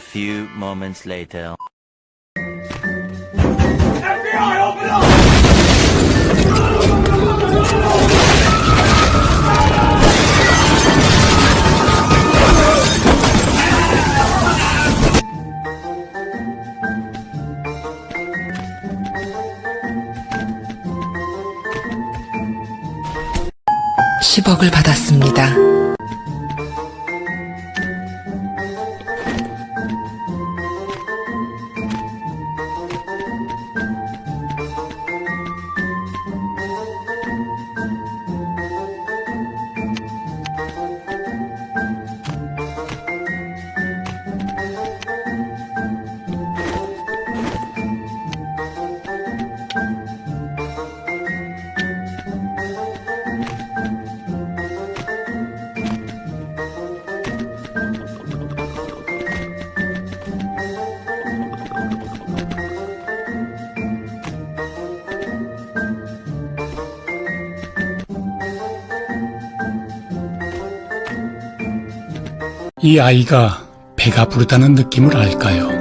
few moments later. FBI, open up! 십억을 받았습니다. 이 아이가 배가 부르다는 느낌을 알까요?